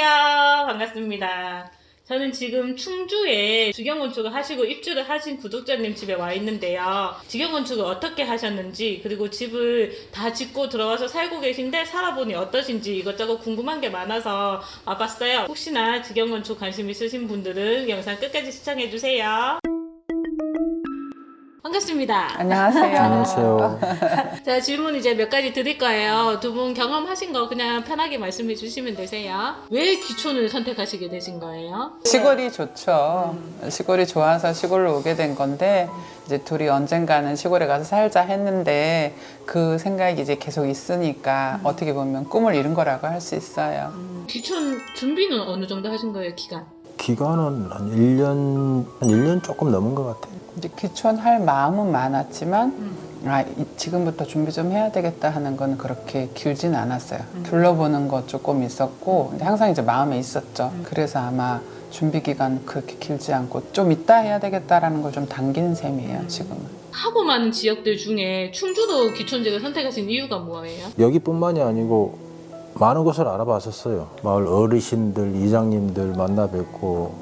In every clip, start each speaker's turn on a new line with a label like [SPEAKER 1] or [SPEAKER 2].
[SPEAKER 1] 안녕하세요. 반갑습니다. 저는 지금 충주에 직영건축을 하시고 입주를 하신 구독자님 집에 와 있는데요. 직영건축을 어떻게 하셨는지 그리고 집을 다 짓고 들어와서 살고 계신데 살아보니 어떠신지 이것저것 궁금한 게 많아서 와봤어요. 혹시나 직영건축 관심 있으신 분들은 영상 끝까지 시청해주세요. 반갑습니다.
[SPEAKER 2] 안녕하세요.
[SPEAKER 3] 안녕하세요.
[SPEAKER 1] 자, 질문 이제 몇 가지 드릴 거예요. 두 분 경험하신 거 그냥 편하게 말씀해 주시면 되세요. 왜 기촌을 선택하시게 되신 거예요?
[SPEAKER 2] 시골이 좋죠. 시골이 좋아서 시골로 오게 된 건데 이제 둘이 언젠가는 시골에 가서 살자 했는데 그 생각이 이제 계속 있으니까 어떻게 보면 꿈을 이룬 거라고 할 수 있어요.
[SPEAKER 1] 기촌 준비는 어느 정도 하신 거예요, 기간?
[SPEAKER 3] 기간은 한 1년, 한 1년 조금 넘은 것 같아요.
[SPEAKER 2] 이제 귀촌할 마음은 많았지만 아, 이- 지금부터 준비 좀 해야 되겠다 하는 건 그렇게 길진 않았어요. 둘러보는 거 조금 있었고 항상 이제 마음에 있었죠. 그래서 아마 준비 기간 그렇게 길지 않고 좀 이따 해야 되겠다라는 걸 좀 당긴 셈이에요. 지금은.
[SPEAKER 1] 하고 많은 지역들 중에 충주도 기촌지를 선택하신 이유가 뭐예요?
[SPEAKER 3] 여기뿐만이 아니고 많은 곳을 알아봤었어요. 마을 어르신들, 이장님들 만나 뵙고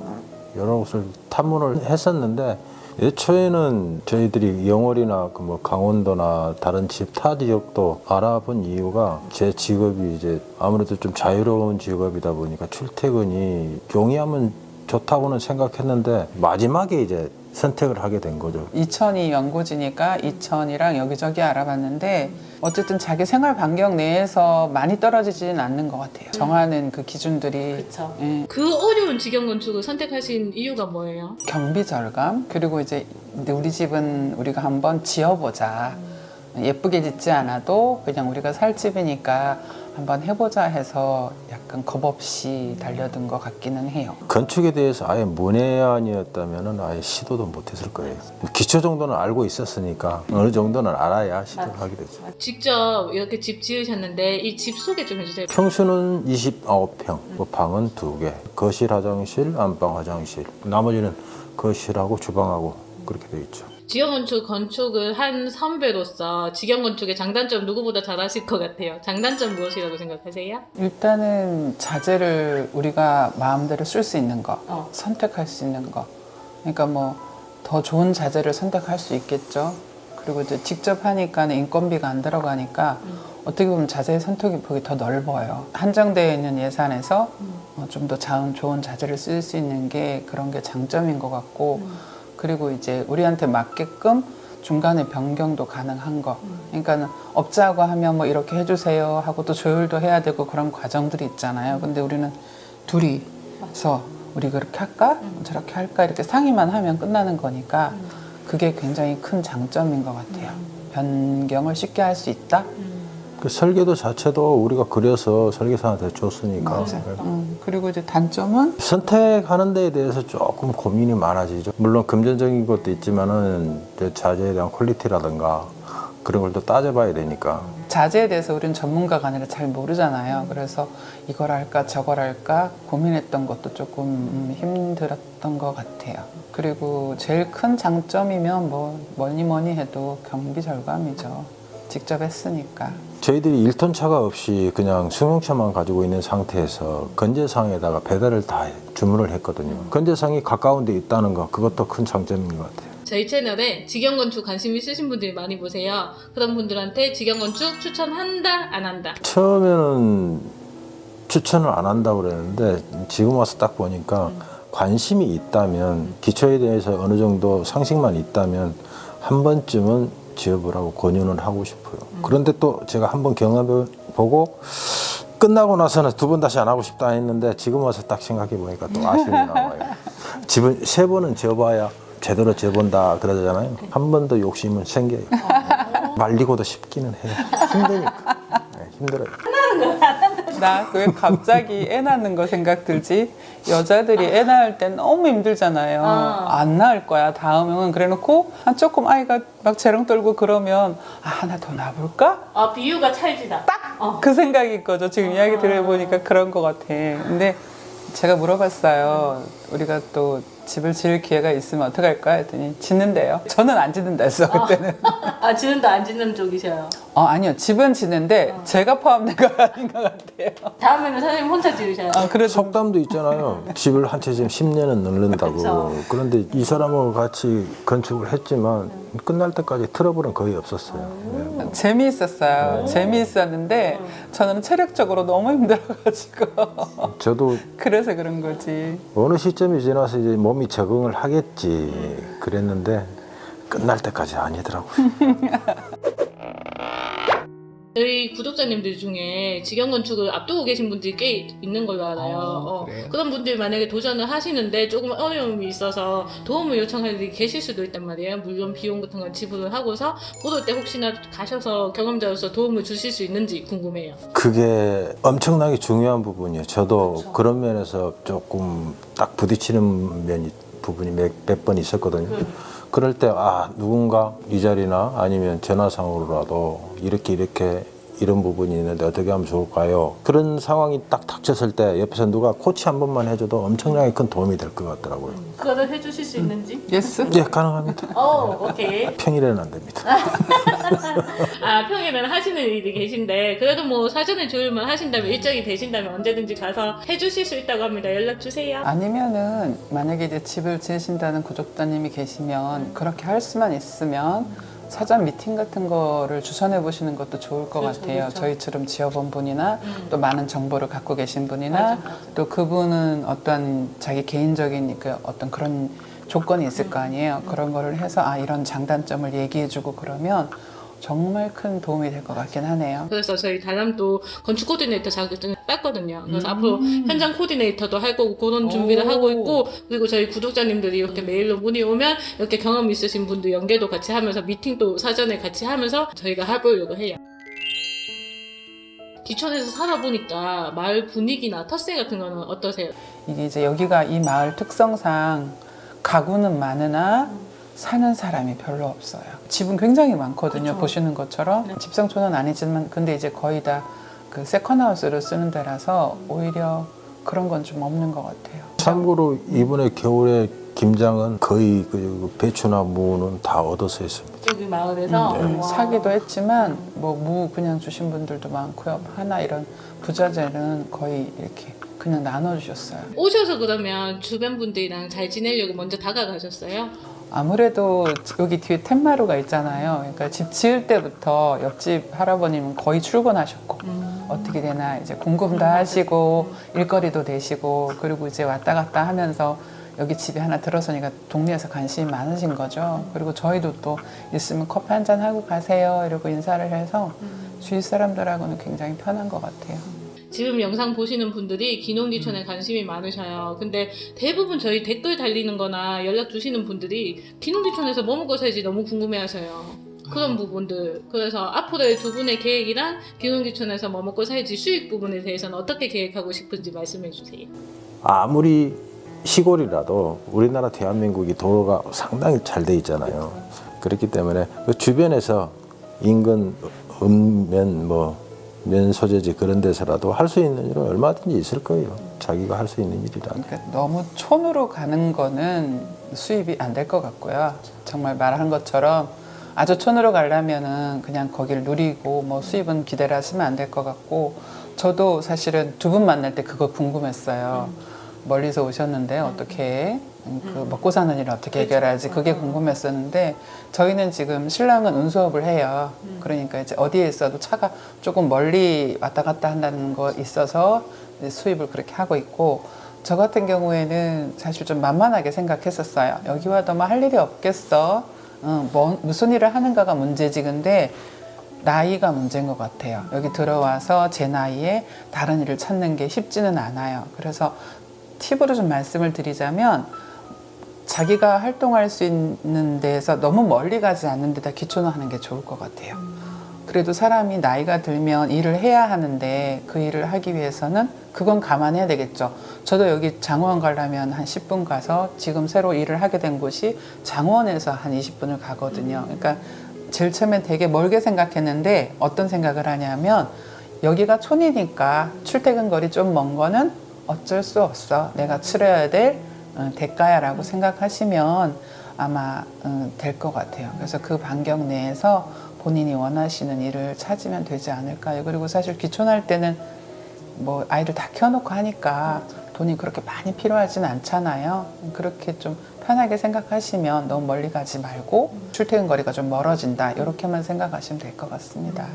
[SPEAKER 3] 여러 곳을 탐문을 했었는데 애초에는 저희들이 영월이나 그 뭐 강원도나 다른 집 타 지역도 알아본 이유가 제 직업이 이제 아무래도 좀 자유로운 직업이다 보니까 출퇴근이 용이하면 좋다고는 생각했는데 마지막에 이제 선택을 하게 된 거죠.
[SPEAKER 2] 이천이 연고지니까 이천이랑 여기저기 알아봤는데 어쨌든 자기 생활 반경 내에서 많이 떨어지지는 않는 것 같아요. 정하는 그 기준들이
[SPEAKER 1] 그쵸.
[SPEAKER 2] 예,
[SPEAKER 1] 그 어려운 직영 건축을 선택하신 이유가 뭐예요?
[SPEAKER 2] 경비 절감 그리고 이제 근데 우리 집은 우리가 한번 지어보자 예쁘게 짓지 않아도 그냥 우리가 살 집이니까 한번 해보자 해서 약간 겁 없이 달려든 것 같기는 해요.
[SPEAKER 3] 건축에 대해서 아예 문외한이었다면 아예 시도도 못했을 거예요. 기초 정도는 알고 있었으니까 어느 정도는 알아야 시도를 하게 됐죠.
[SPEAKER 1] 직접 이렇게 집 지으셨는데 이 집 소개 좀 해주세요.
[SPEAKER 3] 평수는 29평, 뭐 방은 두 개, 거실 화장실, 안방 화장실, 나머지는 거실하고 주방하고 그렇게 되어 있죠.
[SPEAKER 1] 직영건축 건축을 한 선배로서 직영건축의 장단점 누구보다 잘 아실 것 같아요. 장단점 무엇이라고 생각하세요?
[SPEAKER 2] 일단은 자재를 우리가 마음대로 쓸 수 있는 거,
[SPEAKER 1] 어.
[SPEAKER 2] 선택할 수 있는 거. 그러니까 뭐 더 좋은 자재를 선택할 수 있겠죠. 그리고 이제 직접 하니까는 인건비가 안 들어가니까 어떻게 보면 자재의 선택이 폭이 더 넓어요. 한정되어 있는 예산에서 어, 좀더 좋은 자재를 쓸 수 있는 게 그런 게 장점인 것 같고 그리고 이제 우리한테 맞게끔 중간에 변경도 가능한 거. 그러니까는 업자하고 하면 뭐 이렇게 해주세요 하고 또 조율도 해야 되고 그런 과정들이 있잖아요. 근데 우리는 둘이서 우리 그렇게 할까? 저렇게 할까? 이렇게 상의만 하면 끝나는 거니까 그게 굉장히 큰 장점인 것 같아요. 변경을 쉽게 할 수 있다?
[SPEAKER 3] 그 설계도 자체도 우리가 그려서 설계사한테 줬으니까
[SPEAKER 2] 음, 그리고 이제 단점은
[SPEAKER 3] 선택하는 데에 대해서 조금 고민이 많아지죠. 물론 금전적인 것도 있지만은 자재에 대한 퀄리티라든가 그런 걸 또 따져봐야 되니까
[SPEAKER 2] 자재에 대해서 우리는 전문가가 아니라 잘 모르잖아요. 그래서 이걸 할까 저걸 할까 고민했던 것도 조금 음, 힘들었던 것 같아요. 그리고 제일 큰 장점이면 뭐 뭐니 뭐니 해도 경비 절감이죠. 직접 했으니까.
[SPEAKER 3] 저희들이 1톤 차가 없이 그냥 승용차만 가지고 있는 상태에서 건재상에다가 배달을 다 주문을 했거든요. 건재상이 가까운 데 있다는 거 그것도 큰 장점인 것 같아요.
[SPEAKER 1] 저희 채널에 직영건축 관심 있으신 분들이 많이 보세요. 그런 분들한테 직영건축 추천한다, 안 한다.
[SPEAKER 3] 처음에는 추천을 안 한다고 그랬는데 지금 와서 딱 보니까 관심이 있다면 기초에 대해서 어느 정도 상식만 있다면 한 번쯤은 지어보라고 권유는 하고 싶어요. 그런데 또 제가 한번 경험해 보고 끝나고 나서는 두 번 다시 안 하고 싶다 했는데 지금 와서 딱 생각해 보니까 또 아쉬움이 남아요. 집은 세 번은 지어봐야 제대로 지어본다 그러잖아요. 한 번 더 욕심은 생겨요. 말리고도 싶기는 해요. 힘드니까. 네, 힘들어요.
[SPEAKER 2] 나 왜 갑자기 애 낳는 거 생각 들지? 여자들이 애 낳을 때 너무 힘들잖아요.
[SPEAKER 1] 아.
[SPEAKER 2] 안 낳을 거야. 다음은 그래놓고 한 조금 아이가 막 재롱 떨고 그러면 아 나 더 낳아볼까?
[SPEAKER 1] 아, 비유가 찰지다. 딱! 어.
[SPEAKER 2] 그 생각이 있거죠. 지금 이야기 들어보니까 그런 것 같아. 근데 제가 물어봤어요. 우리가 또 집을 지을 기회가 있으면 어떡할까 했더니 짓는데요. 저는 안 짓는다 했어 그때는.
[SPEAKER 1] 아 지는도 안 지는 쪽이셔요.
[SPEAKER 2] 어 아니요 집은 짓는데 제가 포함된 건 아닌 것 같아요.
[SPEAKER 1] 다음에는 사장님 혼자 지으셔요.
[SPEAKER 2] 아 그래도
[SPEAKER 3] 속담도 있잖아요. 집을 한 채 지금 10년은 늙는다고. 그런데이 사람하고 같이 건축을 했지만 끝날 때까지 트러블은 거의 없었어요. 네.
[SPEAKER 2] 재미있었어요. 재미있었는데 저는 체력적으로 너무 힘들어가지고
[SPEAKER 3] 저도
[SPEAKER 2] 그래서 그런 거지.
[SPEAKER 3] 어느 시 점이 지나서 이제 몸이 적응을 하겠지 그랬는데 끝날 때까지 아니더라고요.
[SPEAKER 1] 저희 구독자님들 중에 직영 건축을 앞두고 계신 분들이 꽤 있는 걸로 알아요. 어,
[SPEAKER 2] 그래요?
[SPEAKER 1] 그런 분들 만약에 도전을 하시는데 조금 어려움이 있어서 도움을 요청할 일이 계실 수도 있단 말이에요. 물론 비용 같은 걸 지불을 하고서 보도 때 혹시나 가셔서 경험자로서 도움을 주실 수 있는지 궁금해요.
[SPEAKER 3] 그게 엄청나게 중요한 부분이에요. 저도 그런 면에서 조금 딱 부딪히는 면이 부분이 몇번 있었거든요. 그럴 때 아 누군가 이 자리나 아니면 전화상으로라도 이렇게 이렇게 이런 부분이 있는데 어떻게 하면 좋을까요? 그런 상황이 딱 닥쳤을 때 옆에서 누가 코치 한 번만 해줘도 엄청나게 큰 도움이 될 것 같더라고요.
[SPEAKER 1] 그거를 해주실 수 있는지?
[SPEAKER 2] Yes?
[SPEAKER 3] 예, 가능합니다.
[SPEAKER 1] 어, 오케이.
[SPEAKER 3] 평일에는 안 됩니다.
[SPEAKER 1] 아, 평일에는 하시는 일이 계신데, 그래도 뭐 사전에 조율만 하신다면, 일정이 되신다면 언제든지 가서 해주실 수 있다고 합니다. 연락 주세요.
[SPEAKER 2] 아니면은 만약에 이제 집을 지으신다는 구독자님이 계시면 그렇게 할 수만 있으면 사전 미팅 같은 거를 주선해 보시는 것도 좋을 것
[SPEAKER 1] 그렇죠,
[SPEAKER 2] 같아요.
[SPEAKER 1] 그렇죠.
[SPEAKER 2] 저희처럼 지어본 분이나
[SPEAKER 1] 음.
[SPEAKER 2] 또 많은 정보를 갖고 계신 분이나
[SPEAKER 1] 맞아, 맞아.
[SPEAKER 2] 또 그분은 어떤 자기 개인적인 그 어떤 그런 조건이 있을 거 아니에요. 그런 거를 해서 아 이런 장단점을 얘기해주고 그러면 정말 큰 도움이 될 것 같긴 하네요.
[SPEAKER 1] 그래서 저희 다람도 건축 코디네이터 자격증을 땄거든요. 그래서 앞으로 현장 코디네이터도 할 거고 그런 준비를
[SPEAKER 2] 오.
[SPEAKER 1] 하고 있고 그리고 저희 구독자님들이 이렇게 메일로 문의 오면 이렇게 경험 있으신 분들 연계도 같이 하면서 미팅도 사전에 같이 하면서 저희가 해보려고 해요. 기촌에서 살아보니까 마을 분위기나 텃세 같은 거는 어떠세요?
[SPEAKER 2] 이게 이제 여기가 이 마을 특성상 가구는 많으나 사는 사람이 별로 없어요. 집은 굉장히 많거든요.
[SPEAKER 1] 그쵸.
[SPEAKER 2] 보시는 것처럼 집성촌은 아니지만 근데 이제 거의 다 그 세컨하우스를 쓰는 데라서 오히려 그런 건 좀 없는 것 같아요.
[SPEAKER 3] 참고로 이번에 겨울에 김장은 거의 그 배추나 무는 다 얻어서 했습니다.
[SPEAKER 1] 여기 마을에서
[SPEAKER 2] 음,
[SPEAKER 1] 와.
[SPEAKER 2] 사기도 했지만 뭐 무 그냥 주신 분들도 많고요. 하나 이런 부자재는 거의 이렇게 그냥 나눠주셨어요.
[SPEAKER 1] 오셔서 그러면 주변 분들이랑 잘 지내려고 먼저 다가가셨어요?
[SPEAKER 2] 아무래도 여기 뒤에 텐마루가 있잖아요. 그러니까 집 지을 때부터 옆집 할아버님은 거의 출근하셨고 어떻게 되나 이제 궁금도 하시고 일거리도 되시고 그리고 이제 왔다 갔다 하면서 여기 집에 하나 들어서니까 동네에서 관심이 많으신 거죠. 그리고 저희도 또 있으면 커피 한 잔 하고 가세요 이러고 인사를 해서 주위 사람들하고는 굉장히 편한 것 같아요.
[SPEAKER 1] 지금 영상 보시는 분들이 기농기촌에 관심이 많으셔요. 근데 대부분 저희 댓글 달리는 거나 연락 주시는 분들이 기농기촌에서 뭐 먹고 살지 너무 궁금해 하셔요. 그런 부분들. 그래서 앞으로의 두 분의 계획이랑 기농기촌에서 뭐 먹고 살지 수익 부분에 대해서는 어떻게 계획하고 싶은지 말씀해 주세요.
[SPEAKER 3] 아무리 시골이라도 우리나라 대한민국이 도로가 상당히 잘 돼 있잖아요. 그렇기 때문에 그 주변에서 인근 읍면 뭐 면소재지 그런 데서라도 할 수 있는 일은 얼마든지 있을 거예요. 자기가 할 수 있는 일이라.
[SPEAKER 2] 그러니까 너무 촌으로 가는 거는 수입이 안 될 것 같고요. 정말 말한 것처럼 아주 촌으로 가려면은 그냥 거기를 누리고 뭐 수입은 기대를 하시면 안 될 것 같고 저도 사실은 두 분 만날 때 그거 궁금했어요. 멀리서 오셨는데 어떻게 음, 그 먹고 사는 일을 어떻게 해결하지 그게 궁금했었는데 저희는 지금 신랑은 운수업을 해요. 그러니까 이제 어디에 있어도 차가 조금 멀리 왔다 갔다 한다는 거 있어서 수입을 그렇게 하고 있고 저 같은 경우에는 사실 좀 만만하게 생각했었어요. 여기 와도 뭐할 일이 없겠어. 어, 뭐, 무슨 일을 하는가가 문제지. 근데 나이가 문제인 것 같아요. 여기 들어와서 제 나이에 다른 일을 찾는 게 쉽지는 않아요. 그래서 팁으로 좀 말씀을 드리자면 자기가 활동할 수 있는 데에서 너무 멀리 가지 않는 데다 기초는 하는 게 좋을 것 같아요. 그래도 사람이 나이가 들면 일을 해야 하는데 그 일을 하기 위해서는 그건 감안해야 되겠죠. 저도 여기 장원 가려면 한 10분 가서 지금 새로 일을 하게 된 곳이 장원에서 한 20분을 가거든요. 그러니까 제일 처음에 되게 멀게 생각했는데 어떤 생각을 하냐면 여기가 촌이니까 출퇴근 거리 좀 먼 거는 어쩔 수 없어. 내가 치러야 될 어, 대가야라고 생각하시면 아마 어, 될것 같아요. 그래서 그 반경 내에서 본인이 원하시는 일을 찾으면 되지 않을까요? 그리고 사실 귀촌할 때는 뭐 아이를 다 키워놓고 하니까 돈이 그렇게 많이 필요하진 않잖아요. 그렇게 좀 편하게 생각하시면 너무 멀리 가지 말고 출퇴근 거리가 좀 멀어진다 이렇게만 생각하시면 될 것 같습니다.